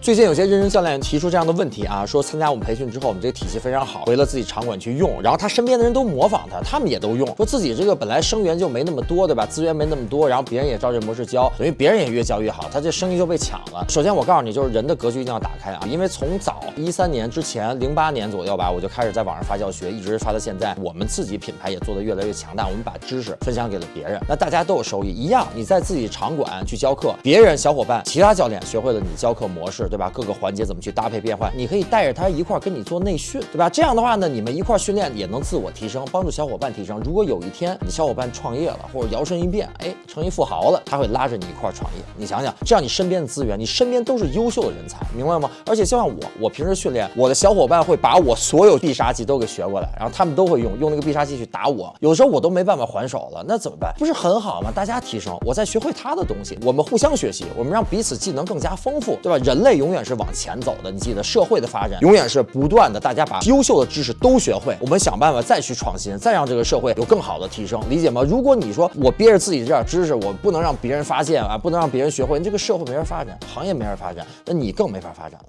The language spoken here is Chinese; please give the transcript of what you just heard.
最近有些认真教练提出这样的问题啊，说参加我们培训之后，我们这个体系非常好，回了自己场馆去用，然后他身边的人都模仿他，他们也都用，说自己这个本来生源就没那么多，对吧？资源没那么多，然后别人也照这模式教，等于别人也越教越好，他这生意就被抢了。首先我告诉你，就是人的格局一定要打开啊，因为从早一三年之前，零八年左右吧，我就开始在网上发教学，一直发到现在，我们自己品牌也做得越来越强大，我们把知识分享给了别人，那大家都有收益，一样，你在自己场馆去教课，别人小伙伴、其他教练学会了你教课模式，对吧？各个环节。怎么去搭配变换？你可以带着他一块跟你做内训，对吧？这样的话呢，你们一块训练也能自我提升，帮助小伙伴提升。如果有一天你小伙伴创业了，或者摇身一变，哎，成一富豪了，他会拉着你一块创业。你想想，这样你身边的资源，你身边都是优秀的人才，明白吗？而且就像我，我平时训练我的小伙伴会把我所有必杀技都给学过来，然后他们都会用用那个必杀技去打我。有时候我都没办法还手了，那怎么办？不是很好吗？大家提升，我再学会他的东西，我们互相学习，我们让彼此技能更加丰富，对吧？人类永远是往前走的。你记得社会的发展永远是不断的，大家把优秀的知识都学会，我们想办法再去创新，再让这个社会有更好的提升，理解吗？如果你说我憋着自己这点知识，我不能让别人发现啊，不能让别人学会，你这个社会没法发展，行业没法发展，那你更没法发展了。